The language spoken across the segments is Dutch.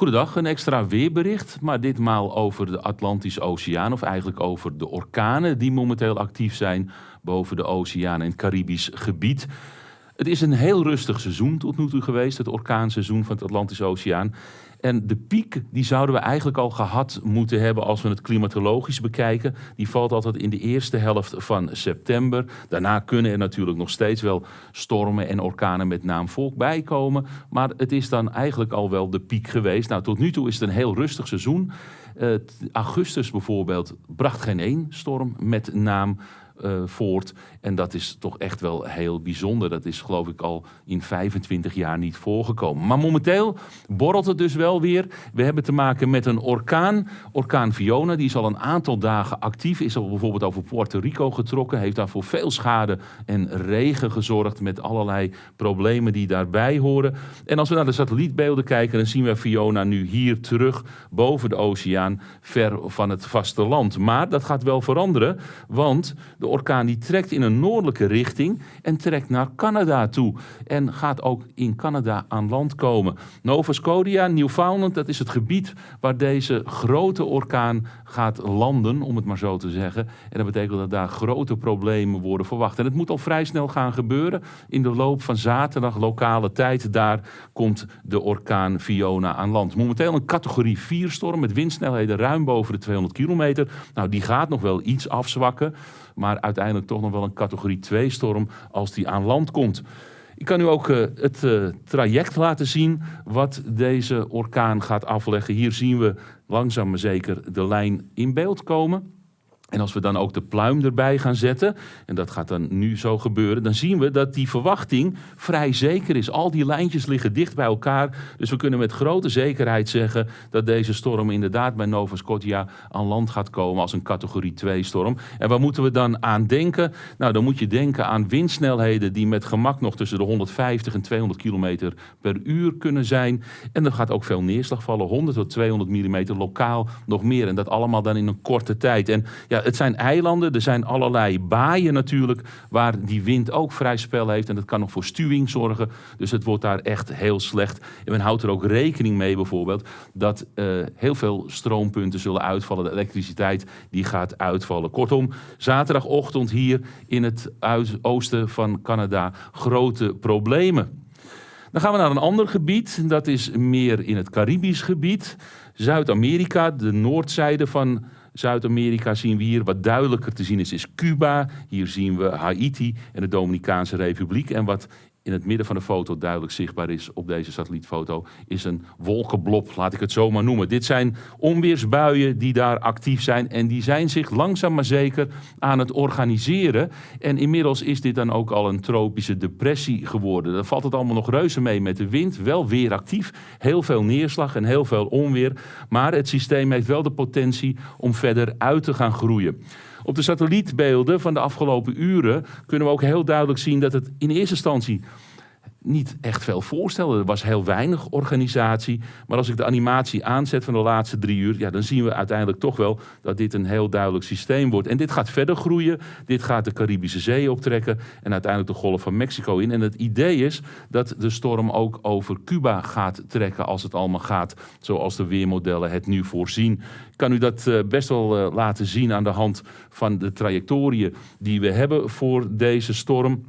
Goedendag, een extra weerbericht, maar ditmaal over de Atlantische Oceaan, of eigenlijk over de orkanen die momenteel actief zijn boven de oceaan en het Caribisch gebied. Het is een heel rustig seizoen tot nu toe geweest, het orkaanseizoen van het Atlantische Oceaan. En de piek die zouden we eigenlijk al gehad moeten hebben als we het klimatologisch bekijken. Die valt altijd in de eerste helft van september. Daarna kunnen er natuurlijk nog steeds wel stormen en orkanen met naam volk bijkomen. Maar het is dan eigenlijk al wel de piek geweest. Nou, tot nu toe is het een heel rustig seizoen. Uh, augustus bijvoorbeeld bracht geen één storm met naam uh, voort. En dat is toch echt wel heel bijzonder. Dat is geloof ik al in 25 jaar niet voorgekomen. Maar momenteel borrelt het dus wel weer. We hebben te maken met een orkaan. Orkaan Fiona, die is al een aantal dagen actief. Is al bijvoorbeeld over Puerto Rico getrokken. Heeft daar voor veel schade en regen gezorgd. Met allerlei problemen die daarbij horen. En als we naar de satellietbeelden kijken, dan zien we Fiona nu hier terug boven de oceaan. Ver van het vasteland. Maar dat gaat wel veranderen. Want de orkaan die trekt in een noordelijke richting en trekt naar Canada toe. En gaat ook in Canada aan land komen. Nova Scotia, Newfoundland, dat is het gebied waar deze grote orkaan gaat landen, om het maar zo te zeggen. En dat betekent dat daar grote problemen worden verwacht. En het moet al vrij snel gaan gebeuren. In de loop van zaterdag, lokale tijd, daar komt de orkaan Fiona aan land. Momenteel een categorie 4 storm met windsnelheden ruim boven de 200 kilometer. Nou, die gaat nog wel iets afzwakken maar uiteindelijk toch nog wel een categorie 2 storm als die aan land komt. Ik kan u ook uh, het uh, traject laten zien wat deze orkaan gaat afleggen. Hier zien we langzaam maar zeker de lijn in beeld komen. En als we dan ook de pluim erbij gaan zetten, en dat gaat dan nu zo gebeuren, dan zien we dat die verwachting vrij zeker is. Al die lijntjes liggen dicht bij elkaar, dus we kunnen met grote zekerheid zeggen dat deze storm inderdaad bij Nova Scotia aan land gaat komen als een categorie 2 storm. En waar moeten we dan aan denken? Nou, dan moet je denken aan windsnelheden die met gemak nog tussen de 150 en 200 km per uur kunnen zijn. En er gaat ook veel neerslag vallen, 100 tot 200 mm lokaal nog meer. En dat allemaal dan in een korte tijd. En ja, het zijn eilanden, er zijn allerlei baaien natuurlijk, waar die wind ook vrij spel heeft. En dat kan nog voor stuwing zorgen. Dus het wordt daar echt heel slecht. En men houdt er ook rekening mee bijvoorbeeld dat uh, heel veel stroompunten zullen uitvallen. De elektriciteit die gaat uitvallen. Kortom, zaterdagochtend hier in het oosten van Canada grote problemen. Dan gaan we naar een ander gebied. Dat is meer in het Caribisch gebied. Zuid-Amerika, de noordzijde van Zuid-Amerika zien we hier. Wat duidelijker te zien is, is Cuba. Hier zien we Haiti en de Dominicaanse Republiek. En wat in het midden van de foto duidelijk zichtbaar is op deze satellietfoto, is een wolkenblob, laat ik het zo maar noemen. Dit zijn onweersbuien die daar actief zijn en die zijn zich langzaam maar zeker aan het organiseren. En inmiddels is dit dan ook al een tropische depressie geworden. Dan valt het allemaal nog reuze mee met de wind, wel weer actief, heel veel neerslag en heel veel onweer. Maar het systeem heeft wel de potentie om verder uit te gaan groeien. Op de satellietbeelden van de afgelopen uren kunnen we ook heel duidelijk zien dat het in eerste instantie niet echt veel voorstelde. Er was heel weinig organisatie. Maar als ik de animatie aanzet van de laatste drie uur, ja, dan zien we uiteindelijk toch wel dat dit een heel duidelijk systeem wordt. En dit gaat verder groeien. Dit gaat de Caribische Zee optrekken en uiteindelijk de Golf van Mexico in. En het idee is dat de storm ook over Cuba gaat trekken als het allemaal gaat zoals de weermodellen het nu voorzien. Ik kan u dat uh, best wel uh, laten zien aan de hand van de trajectoriën die we hebben voor deze storm.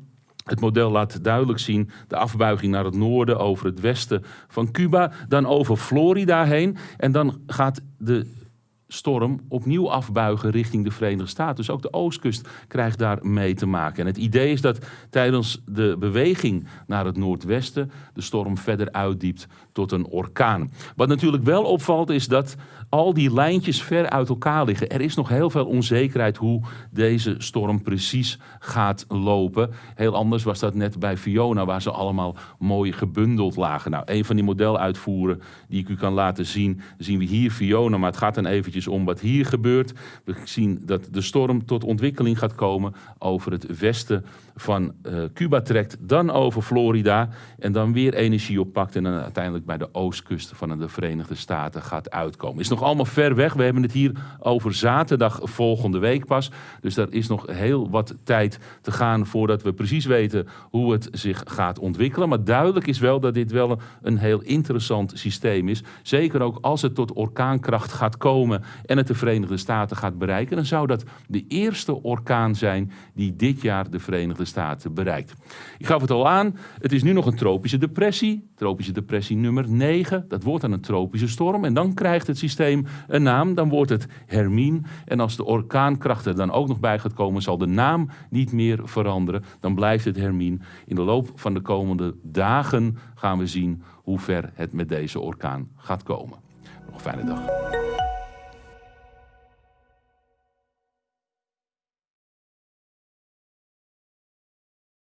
Het model laat duidelijk zien de afbuiging naar het noorden over het westen van Cuba, dan over Florida heen. En dan gaat de storm opnieuw afbuigen richting de Verenigde Staten. Dus ook de oostkust krijgt daar mee te maken. En het idee is dat tijdens de beweging naar het noordwesten de storm verder uitdiept tot een orkaan. Wat natuurlijk wel opvalt is dat al die lijntjes ver uit elkaar liggen. Er is nog heel veel onzekerheid hoe deze storm precies gaat lopen. Heel anders was dat net bij Fiona, waar ze allemaal mooi gebundeld lagen. Nou, een van die modeluitvoeren die ik u kan laten zien, zien we hier Fiona, maar het gaat dan eventjes eventjes om wat hier gebeurt. We zien dat de storm tot ontwikkeling gaat komen over het westen van uh, Cuba trekt, dan over Florida en dan weer energie oppakt en dan uiteindelijk bij de oostkust van de Verenigde Staten gaat uitkomen. Is nog allemaal ver weg. We hebben het hier over zaterdag volgende week pas. Dus daar is nog heel wat tijd te gaan voordat we precies weten hoe het zich gaat ontwikkelen. Maar duidelijk is wel dat dit wel een heel interessant systeem is. Zeker ook als het tot orkaankracht gaat komen en het de Verenigde Staten gaat bereiken, dan zou dat de eerste orkaan zijn die dit jaar de Verenigde Staten bereikt. Ik gaf het al aan, het is nu nog een tropische depressie, tropische depressie nummer 9. Dat wordt dan een tropische storm en dan krijgt het systeem een naam, dan wordt het Hermine. En als de orkaankracht er dan ook nog bij gaat komen, zal de naam niet meer veranderen. Dan blijft het Hermine. In de loop van de komende dagen gaan we zien hoe ver het met deze orkaan gaat komen. Nog een fijne dag.